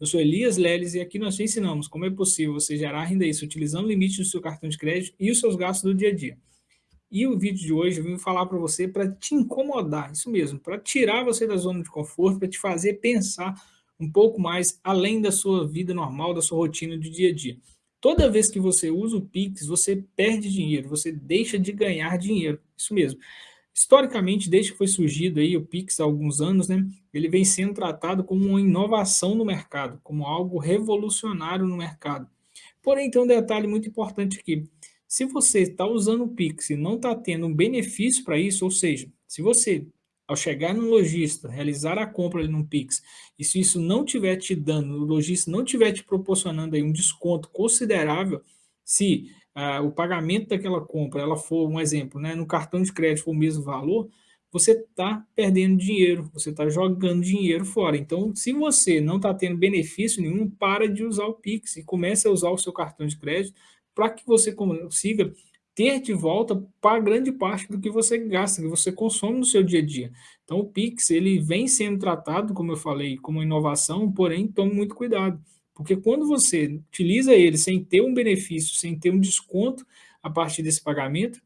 Eu sou Elias Leles e aqui nós te ensinamos como é possível você gerar renda extra utilizando o limite do seu cartão de crédito e os seus gastos do dia a dia. E o vídeo de hoje eu vim falar para você para te incomodar, isso mesmo, para tirar você da zona de conforto, para te fazer pensar um pouco mais além da sua vida normal, da sua rotina do dia a dia. Toda vez que você usa o Pix, você perde dinheiro, você deixa de ganhar dinheiro, isso mesmo. Historicamente, desde que foi surgido aí o Pix há alguns anos, né, ele vem sendo tratado como uma inovação no mercado, como algo revolucionário no mercado. Porém, tem um detalhe muito importante aqui. Se você está usando o Pix e não está tendo um benefício para isso, ou seja, se você, ao chegar no lojista, realizar a compra ali no Pix, e se isso não estiver te dando, o lojista não estiver te proporcionando aí um desconto considerável, se ah, o pagamento daquela compra, ela for, um exemplo, né, no cartão de crédito for o mesmo valor, você está perdendo dinheiro, você está jogando dinheiro fora. Então, se você não está tendo benefício nenhum, para de usar o Pix e comece a usar o seu cartão de crédito para que você consiga ter de volta para grande parte do que você gasta, que você consome no seu dia a dia. Então, o Pix, ele vem sendo tratado, como eu falei, como inovação, porém, tome muito cuidado. Porque quando você utiliza ele sem ter um benefício, sem ter um desconto a partir desse pagamento,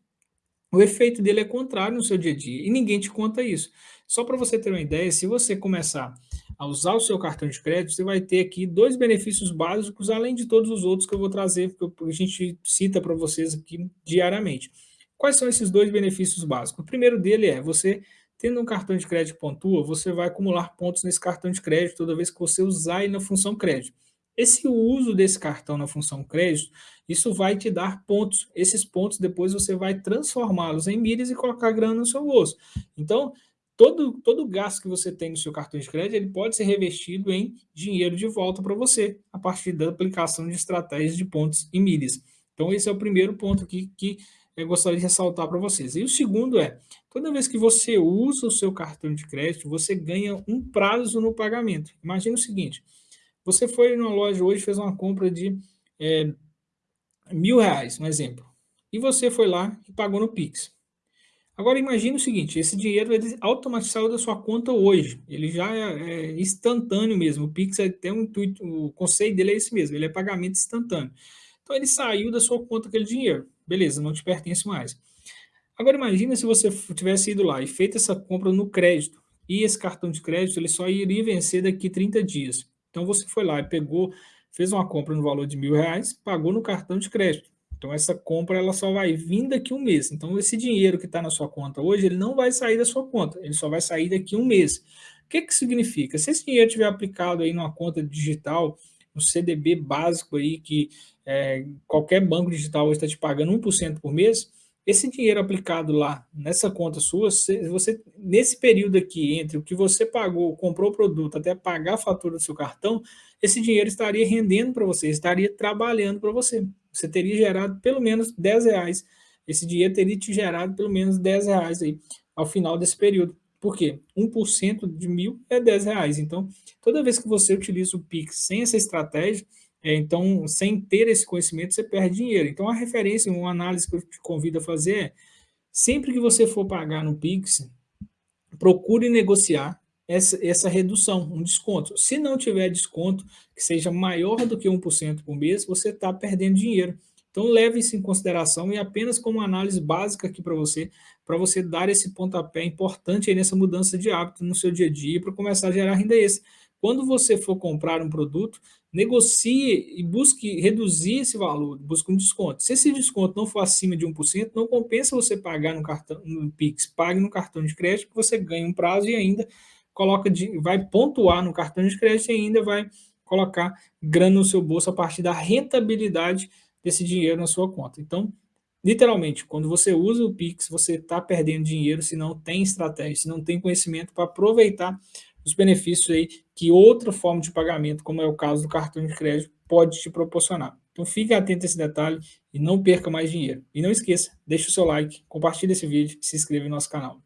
o efeito dele é contrário no seu dia a dia e ninguém te conta isso. Só para você ter uma ideia, se você começar a usar o seu cartão de crédito, você vai ter aqui dois benefícios básicos, além de todos os outros que eu vou trazer, que a gente cita para vocês aqui diariamente. Quais são esses dois benefícios básicos? O primeiro dele é, você tendo um cartão de crédito pontua, você vai acumular pontos nesse cartão de crédito toda vez que você usar ele na função crédito. Esse uso desse cartão na função crédito, isso vai te dar pontos. Esses pontos depois você vai transformá-los em milhas e colocar grana no seu bolso. Então, todo, todo gasto que você tem no seu cartão de crédito, ele pode ser revestido em dinheiro de volta para você, a partir da aplicação de estratégias de pontos e milhas. Então, esse é o primeiro ponto aqui que eu gostaria de ressaltar para vocês. E o segundo é, toda vez que você usa o seu cartão de crédito, você ganha um prazo no pagamento. Imagina o seguinte, você foi numa loja hoje fez uma compra de é, mil reais, um exemplo. E você foi lá e pagou no Pix. Agora imagine o seguinte, esse dinheiro ele automaticamente da sua conta hoje. Ele já é, é instantâneo mesmo. O Pix é até um intuito, o conceito dele é esse mesmo, ele é pagamento instantâneo. Então ele saiu da sua conta aquele dinheiro. Beleza, não te pertence mais. Agora imagine se você tivesse ido lá e feito essa compra no crédito. E esse cartão de crédito ele só iria vencer daqui 30 dias. Então você foi lá e pegou, fez uma compra no valor de mil reais, pagou no cartão de crédito. Então essa compra ela só vai vir daqui um mês. Então esse dinheiro que está na sua conta hoje, ele não vai sair da sua conta, ele só vai sair daqui um mês. O que, que significa? Se esse dinheiro estiver aplicado aí numa conta digital, no CDB básico aí, que é, qualquer banco digital está te pagando 1% por mês, esse dinheiro aplicado lá nessa conta sua, você nesse período aqui entre o que você pagou, comprou o produto, até pagar a fatura do seu cartão, esse dinheiro estaria rendendo para você, estaria trabalhando para você. Você teria gerado pelo menos 10 reais. Esse dinheiro teria te gerado pelo menos 10 reais aí ao final desse período. Por quê? 1% de mil é 10 reais. Então, toda vez que você utiliza o Pix sem essa estratégia, então, sem ter esse conhecimento, você perde dinheiro. Então, a referência, uma análise que eu te convido a fazer é, sempre que você for pagar no Pix, procure negociar essa, essa redução, um desconto. Se não tiver desconto que seja maior do que 1% por mês, você está perdendo dinheiro. Então, leve isso em consideração e apenas como análise básica aqui para você, para você dar esse pontapé importante nessa mudança de hábito no seu dia a dia para começar a gerar renda extra. Quando você for comprar um produto, negocie e busque reduzir esse valor, busque um desconto. Se esse desconto não for acima de 1%, não compensa você pagar no cartão no Pix, pague no cartão de crédito, que você ganha um prazo e ainda coloca de, vai pontuar no cartão de crédito e ainda vai colocar grana no seu bolso a partir da rentabilidade desse dinheiro na sua conta. Então, literalmente, quando você usa o Pix, você está perdendo dinheiro se não tem estratégia, se não tem conhecimento para aproveitar os benefícios aí que outra forma de pagamento, como é o caso do cartão de crédito, pode te proporcionar. Então fique atento a esse detalhe e não perca mais dinheiro. E não esqueça, deixe o seu like, compartilhe esse vídeo e se inscreva no nosso canal.